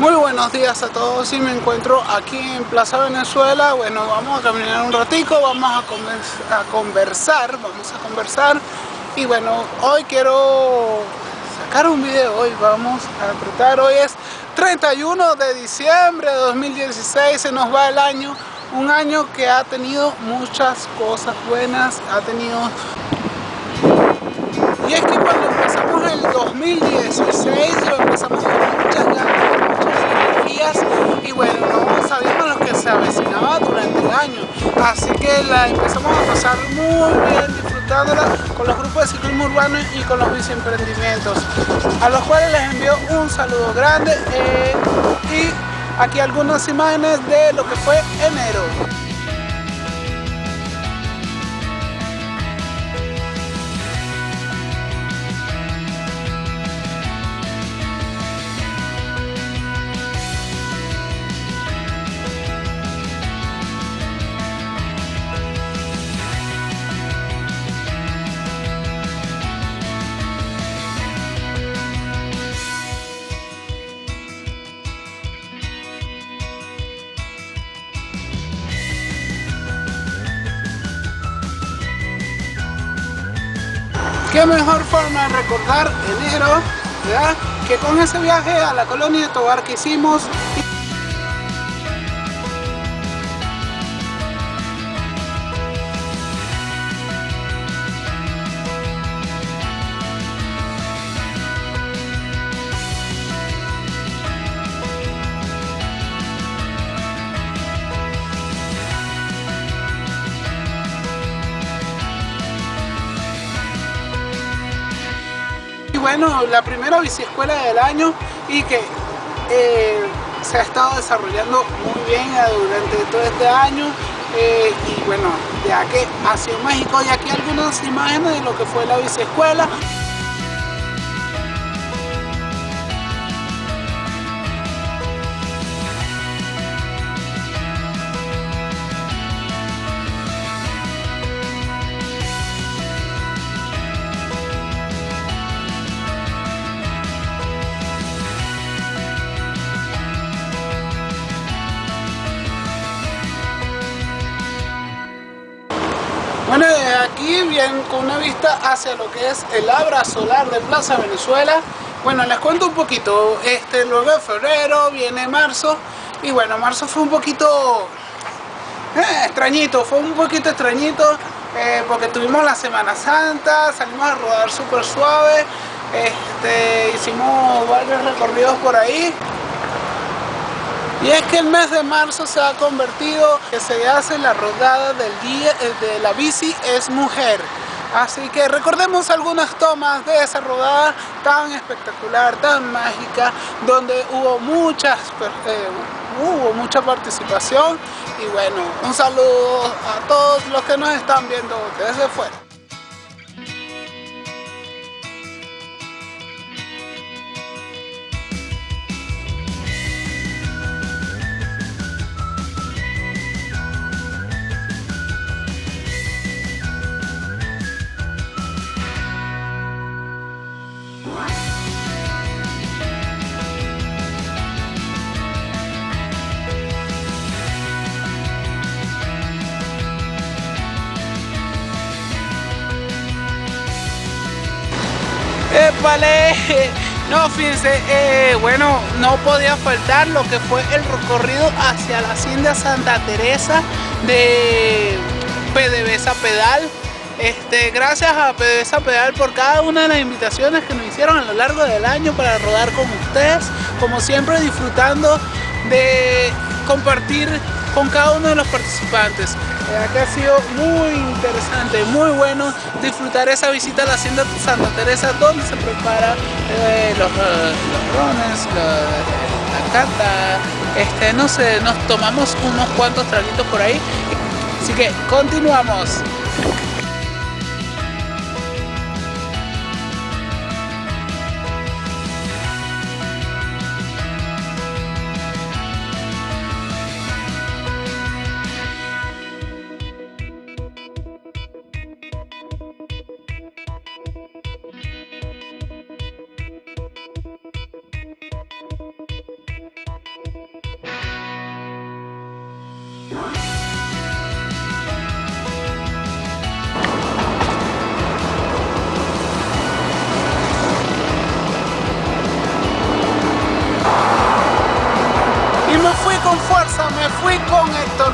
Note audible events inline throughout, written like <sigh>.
Muy buenos días a todos y me encuentro aquí en Plaza Venezuela. Bueno, vamos a caminar un ratico, vamos a, conversar, vamos a conversar. Y bueno, hoy quiero sacar un video, hoy vamos a tratar, hoy es 31 de diciembre de 2016, se nos va el año. Un año que ha tenido muchas cosas buenas, ha tenido... Y es que cuando empezamos el 2016 lo empezamos con muchas ganas y bueno, no sabíamos lo que se avecinaba durante el año. Así que la empezamos a pasar muy bien disfrutándola con los grupos de ciclismo urbano y con los biciemprendimientos, a los cuales les envío un saludo grande eh, y aquí algunas imágenes de lo que fue enero. Qué mejor forma de recordar enero ¿verdad? que con ese viaje a la colonia de Tobar que hicimos bueno, la primera biciescuela del año y que eh, se ha estado desarrollando muy bien durante todo este año eh, y bueno, ya que ha sido México y aquí algunas imágenes de lo que fue la biciescuela. Hacia lo que es el Abra Solar de Plaza Venezuela. Bueno, les cuento un poquito. Este, luego de febrero viene marzo. Y bueno, marzo fue un poquito eh, extrañito, fue un poquito extrañito. Eh, porque tuvimos la Semana Santa, salimos a rodar súper suave. Este, hicimos varios recorridos por ahí. Y es que el mes de marzo se ha convertido que se hace la rodada del día eh, de la bici es mujer. Así que recordemos algunas tomas de esa rodada tan espectacular, tan mágica, donde hubo muchas, eh, hubo mucha participación y bueno, un saludo a todos los que nos están viendo desde fuera. Fíjense, eh, bueno, no podía faltar lo que fue el recorrido hacia la hacienda Santa Teresa de PDVSA Pedal. Este, gracias a PDVSA Pedal por cada una de las invitaciones que nos hicieron a lo largo del año para rodar con ustedes. Como siempre disfrutando de compartir con cada uno de los participantes. Eh, acá ha sido muy interesante, muy bueno disfrutar esa visita a la hacienda Santa Teresa donde se prepara eh, los, eh, los, rones, la cata, este, no sé, nos tomamos unos cuantos traguitos por ahí. Así que continuamos.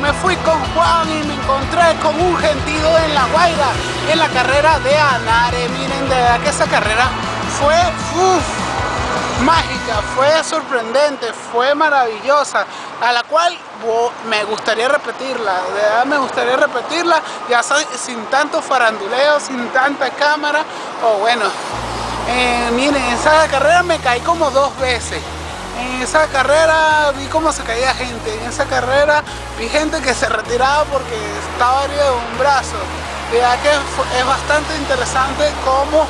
Me fui con Juan y me encontré con un gentío en La Guaira, en la carrera de Anare. Miren, de verdad que esa carrera fue mágica, fue sorprendente, fue maravillosa, a la cual me gustaría repetirla, de verdad me gustaría repetirla, ya sin tanto faranduleo, sin tanta cámara, o bueno, eh, miren, en esa carrera me caí como dos veces. En esa carrera vi cómo se caía gente, en esa carrera vi gente que se retiraba porque estaba herido de un brazo. Verdad que es bastante interesante cómo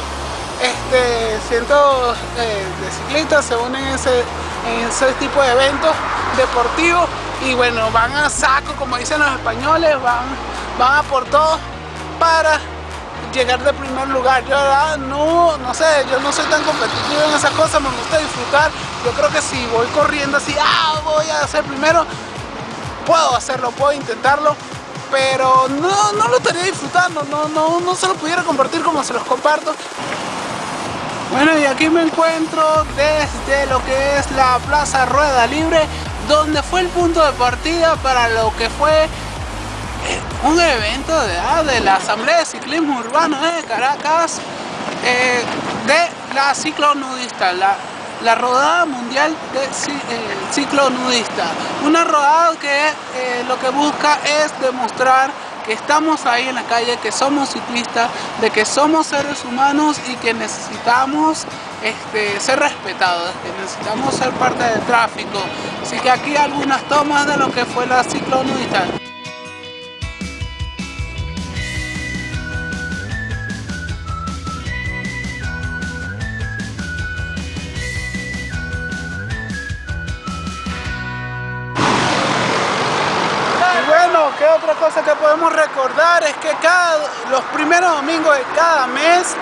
este, cientos eh, de ciclistas se unen en ese, en ese tipo de eventos deportivos y bueno, van a saco, como dicen los españoles, van, van a por todo para llegar de primer lugar. Yo no, no sé, yo no soy tan competitivo en esas cosas, me gusta disfrutar. Yo creo que si voy corriendo así, ah, voy a hacer primero, puedo hacerlo, puedo intentarlo, pero no, no lo estaría disfrutando, no, no, no se lo pudiera compartir como se los comparto. Bueno, y aquí me encuentro desde lo que es la Plaza Rueda Libre, donde fue el punto de partida para lo que fue un evento de, ah, de la Asamblea de Ciclismo Urbano de Caracas eh, de la ciclonudista, la, la rodada mundial de eh, ciclonudista. Una rodada que eh, lo que busca es demostrar que estamos ahí en la calle, que somos ciclistas, de que somos seres humanos y que necesitamos este, ser respetados, que necesitamos ser parte del tráfico. Así que aquí algunas tomas de lo que fue la ciclonudista. Otra cosa que podemos recordar? Es que cada, los primeros domingos de cada mes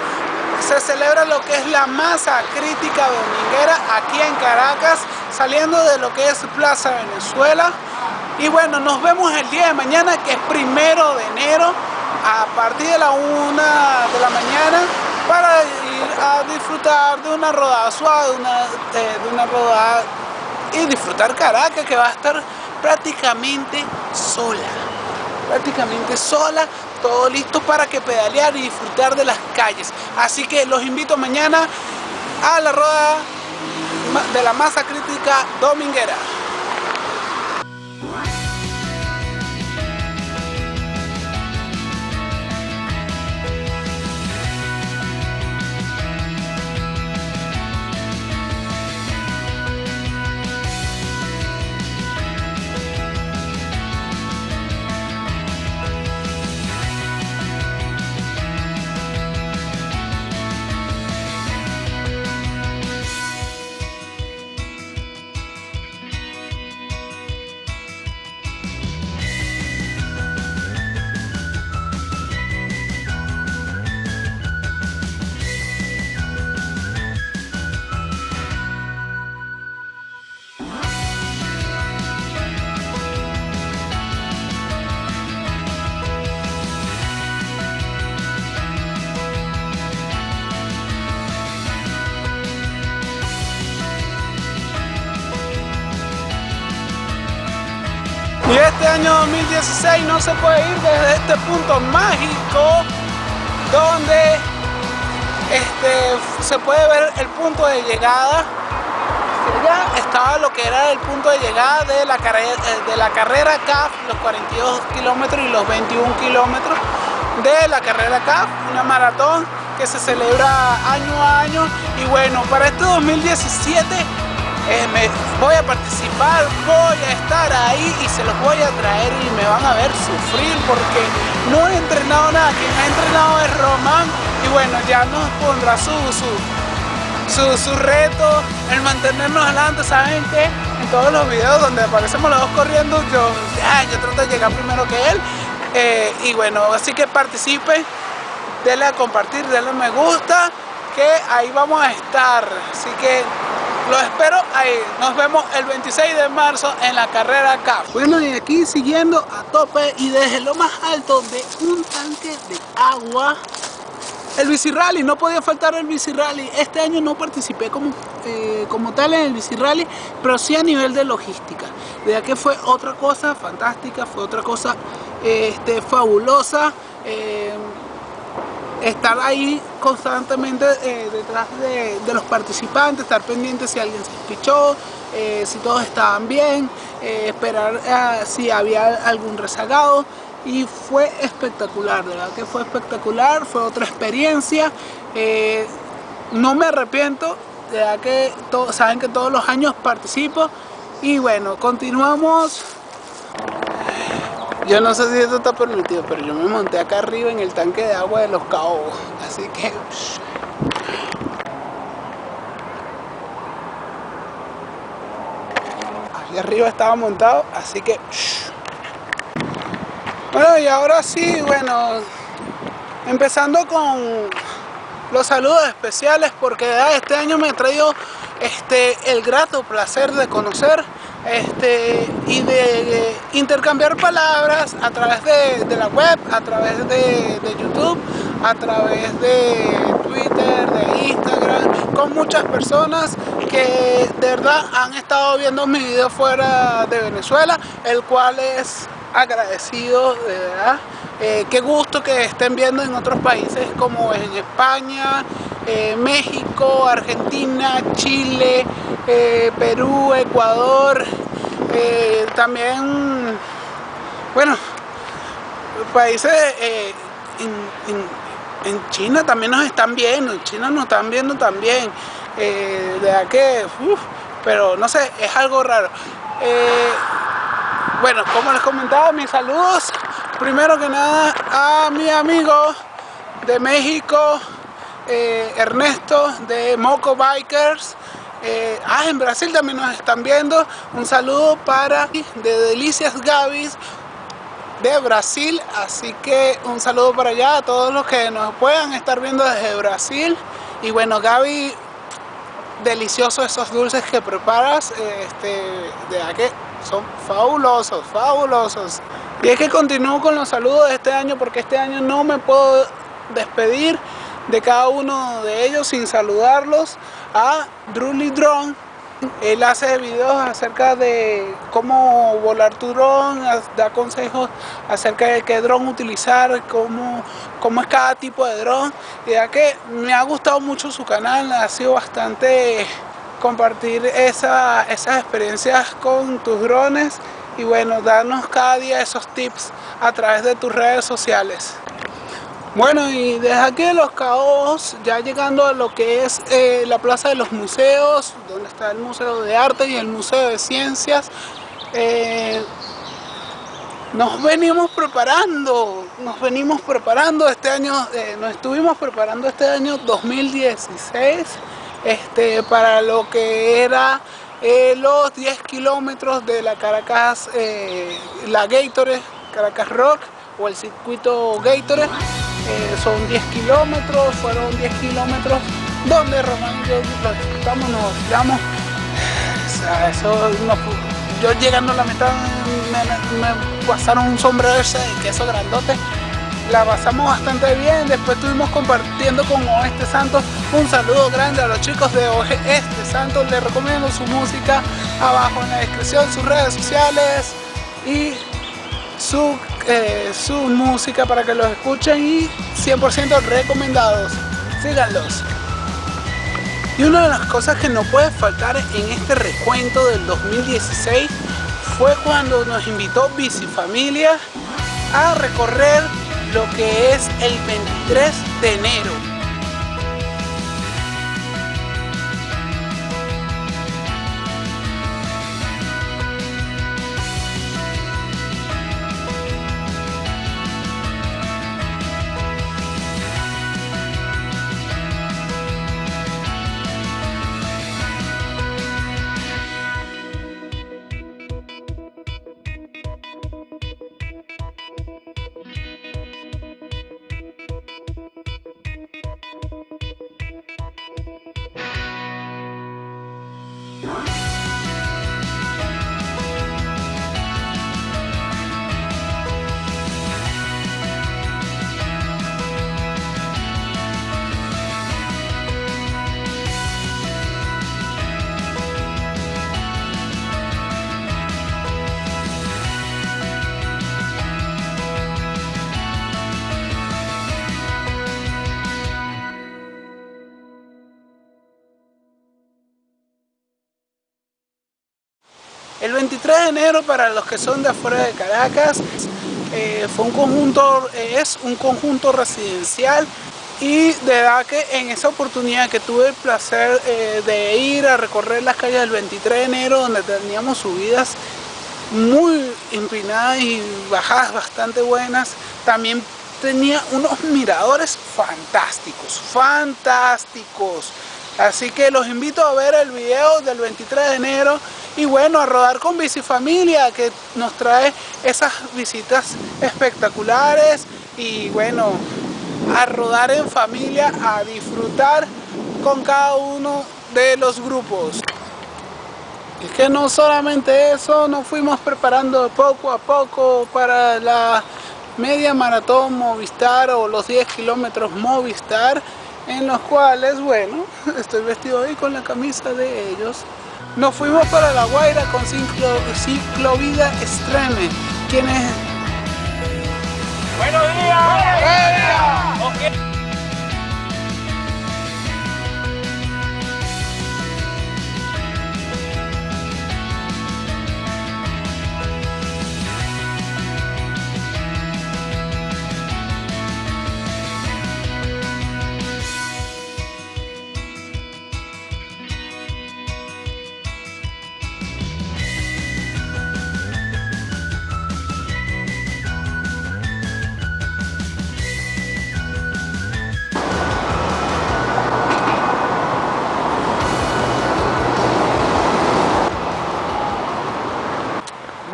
se celebra lo que es la masa crítica dominguera aquí en Caracas, saliendo de lo que es Plaza Venezuela. Y bueno, nos vemos el día de mañana, que es primero de enero, a partir de la una de la mañana, para ir a disfrutar de una rodada suave, de una, eh, de una rodada y disfrutar Caracas, que va a estar prácticamente sola. Prácticamente sola, todo listo para que pedalear y disfrutar de las calles. Así que los invito mañana a la rueda de la masa crítica dominguera. Año 2016 no se puede ir desde este punto mágico donde este, se puede ver el punto de llegada. Ya estaba lo que era el punto de llegada de la, carrera, de la carrera CAF, los 42 kilómetros y los 21 kilómetros de la carrera CAF, una maratón que se celebra año a año. Y bueno, para este 2017 voy a participar, voy a estar ahí y se los voy a traer y me van a ver sufrir porque no he entrenado nada, quien ha entrenado es Román y bueno, ya nos pondrá su, su, su, reto, el mantenernos adelante, ¿saben qué? En todos los videos donde aparecemos los dos corriendo, yo, yo trato de llegar primero que él. Eh, y bueno, así que participe, denle a compartir, denle me gusta, que ahí vamos a estar, así que los espero ahí. Nos vemos el 26 de marzo en la carrera CAF. Bueno, y aquí siguiendo a tope y desde lo más alto de un tanque de agua el bici rally, no podía faltar el bici rally. Este año no participé como, eh, como tal en el bici rally, pero sí a nivel de logística. De que fue otra cosa fantástica, fue otra cosa este, fabulosa. Eh, estar ahí constantemente eh, detrás de, los participantes, estar pendiente si alguien se pichó, si todos estaban bien, esperar si había algún rezagado. Y fue espectacular, de verdad que fue espectacular, fue otra experiencia, eh, no me arrepiento, de verdad que saben que todos los años participo. Y bueno, continuamos. Yo no sé si esto está permitido, pero yo me monté acá arriba en el tanque de agua de los caobos, así que... Ahí arriba estaba montado, así que... Bueno, y ahora sí, bueno, empezando con los saludos especiales porque este año me ha traído este, el grato placer de conocer este, y de, intercambiar palabras a través de, la web, a través de, YouTube, a través de Twitter, de Instagram, con muchas personas que de verdad han estado viendo mi video fuera de Venezuela, el cual es agradecido, de verdad. Eh, qué gusto que estén viendo en otros países como en España, eh, México, Argentina, Chile, eh, Perú, Ecuador, también, bueno, países en, China también nos están viendo, en China nos están viendo también, de verdad que, pero no sé, es algo raro. Bueno, como les comentaba, mis saludos primero que nada a mi amigo de México, eh, Ernesto de Moco Bikers. Eh, ah, en Brasil también nos están viendo. Un saludo para de Delicias Gavis de Brasil. Así que un saludo para allá a todos los que nos puedan estar viendo desde Brasil. Y bueno, Gaby, deliciosos esos dulces que preparas. Este, de aquí son fabulosos, fabulosos. Y es que continúo con los saludos de este año porque este año no me puedo despedir de cada uno de ellos sin saludarlos a Drully Drone. Él hace videos acerca de cómo volar tu dron, da consejos acerca de qué dron utilizar, cómo, cómo es cada tipo de dron. Ya que me ha gustado mucho su canal, ha sido bastante compartir esas experiencias con tus drones y bueno, darnos cada día esos tips a través de tus redes sociales. Bueno, y desde aquí de Los Caos, ya llegando a lo que es eh, la Plaza de los Museos, donde está el Museo de Arte y el Museo de Ciencias, eh, nos venimos preparando, nos venimos preparando este año, eh, nos estuvimos preparando este año 2016 este, para lo que era eh, los 10 kilómetros de la Caracas, la Gatorade, Caracas Rock o el circuito Gatorade. Son 10 kilómetros, fueron 10 kilómetros donde Román y yo lo disfrutamos, nos tiramos. eso yo llegando a la mitad me, pasaron un sombrero de queso grandote la pasamos bastante bien, después estuvimos compartiendo con Oeste Santos, un saludo grande a los chicos de Oeste Santos, les recomiendo su música abajo en la descripción, sus redes sociales y su, eh, su música para que los escuchen y 100% recomendados, síganlos. Y una de las cosas que no puede faltar en este recuento del 2016 fue cuando nos invitó Bicifamilia a recorrer lo que es el 23 de enero 23 de enero, para los que son de afuera de Caracas, eh, fue un conjunto, es un conjunto residencial y de verdad que en esa oportunidad que tuve el placer eh, de ir a recorrer las calles del 23 de enero donde teníamos subidas muy empinadas y bajadas bastante buenas también tenía unos miradores fantásticos fantásticos. Así que los invito a ver el video del 23 de enero y bueno a rodar con Bicifamilia que nos trae esas visitas espectaculares y bueno a rodar en familia, a disfrutar con cada uno de los grupos. Es que no solamente eso, nos fuimos preparando poco a poco para la media maratón Movistar o los 10 kilómetros Movistar en los cuales, bueno, <laughs> estoy vestido hoy con la camisa de ellos. Nos fuimos para La Guaira con Ciclo, Ciclovida Extreme, quienes... ¡Buenos días! ¡Buenos días!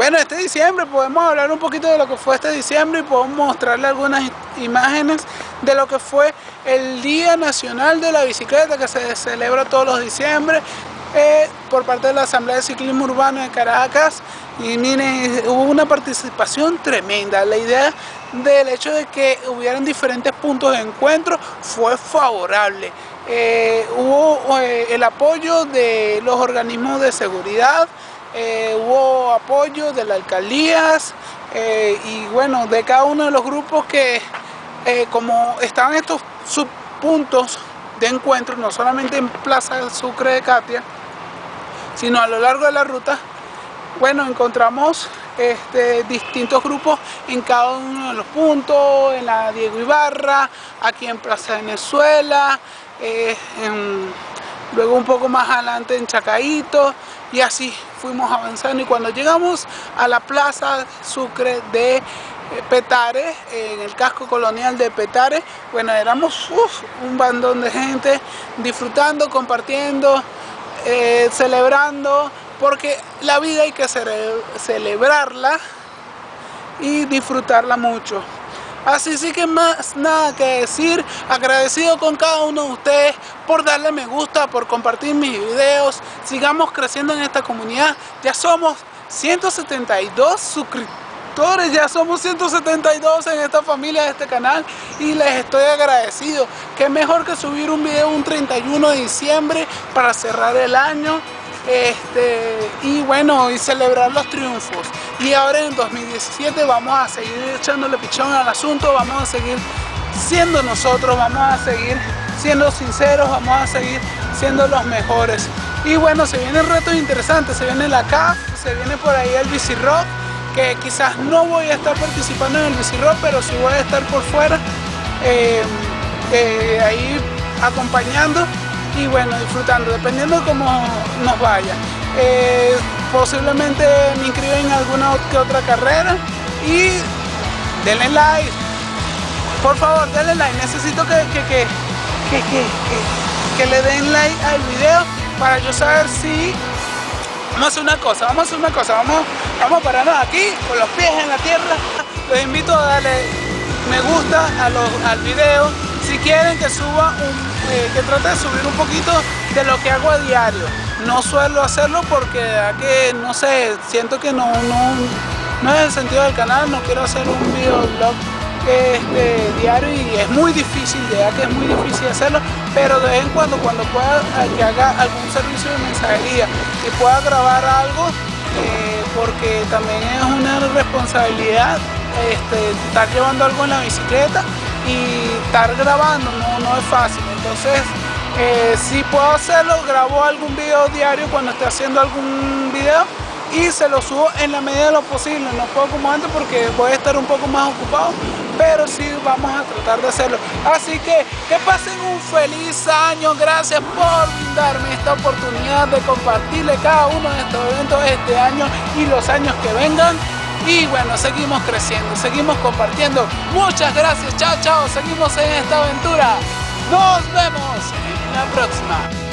Bueno, este diciembre podemos hablar un poquito de lo que fue este diciembre y podemos mostrarle algunas imágenes de lo que fue el Día Nacional de la Bicicleta que se celebra todos los diciembre eh, por parte de la Asamblea de Ciclismo Urbano de Caracas y miren, hubo una participación tremenda. La idea del hecho de que hubieran diferentes puntos de encuentro fue favorable. Eh, hubo eh, el apoyo de los organismos de seguridad, eh, hubo apoyo de las alcaldías eh, y bueno, de cada uno de los grupos que eh, como estaban estos subpuntos de encuentro, no solamente en Plaza Sucre de Katia, sino a lo largo de la ruta, bueno, encontramos este, distintos grupos en cada uno de los puntos, en la Diego Ibarra, aquí en Plaza Venezuela, luego un poco más adelante en Chacaito, y así fuimos avanzando y cuando llegamos a la plaza Sucre de eh, Petare, en el casco colonial de Petare, bueno, éramos un bandón de gente disfrutando, compartiendo, eh, celebrando, porque la vida hay que celebrarla y disfrutarla mucho. Así sí que más nada que decir, agradecido con cada uno de ustedes por darle me gusta, por compartir mis videos, sigamos creciendo en esta comunidad, ya somos 172 suscriptores, ya somos 172 en esta familia de este canal. Y les estoy agradecido, que mejor que subir un video un 31 de diciembre para cerrar el año este, y bueno, y celebrar los triunfos. Y ahora en 2017 vamos a seguir echándole pichón al asunto, vamos a seguir siendo nosotros, vamos a seguir siendo sinceros, vamos a seguir siendo los mejores. Y bueno, se vienen retos interesantes, se viene la CAF, se viene por ahí el Bici Rock, que quizás no voy a estar participando en el Bici Rock, pero sí voy a estar por fuera, eh, eh, ahí acompañando y bueno, disfrutando, dependiendo de cómo nos vaya. Eh, posiblemente me inscriba en alguna que otra carrera y denle like. Por favor, denle like. Necesito que, que, que, le den like al video para yo saber si... Vamos a hacer una cosa, vamos a hacer una cosa, vamos, vamos a pararnos aquí con los pies en la tierra. Los invito a darle me gusta a los, al video quieren que suba un, eh, que trate de subir un poquito de lo que hago a diario. No suelo hacerlo porque que no sé siento que no, no, no es el sentido del canal no quiero hacer un videoblog este, diario y es muy difícil, ya que es muy difícil hacerlo, pero de vez en cuando, cuando pueda que haga algún servicio de mensajería y pueda grabar algo, eh, porque también es una responsabilidad este, estar llevando algo en la bicicleta y estar grabando no, no es fácil. Entonces, eh, si puedo hacerlo, grabo algún video diario cuando esté haciendo algún video y se lo subo en la medida de lo posible, no puedo como antes porque voy a estar un poco más ocupado, pero sí vamos a tratar de hacerlo. Así que que pasen un feliz año, gracias por darme esta oportunidad de compartirle cada uno de estos eventos este año y los años que vengan. Y bueno, seguimos creciendo, seguimos compartiendo. Muchas gracias, chao, chao, seguimos en esta aventura. Nos vemos en la próxima.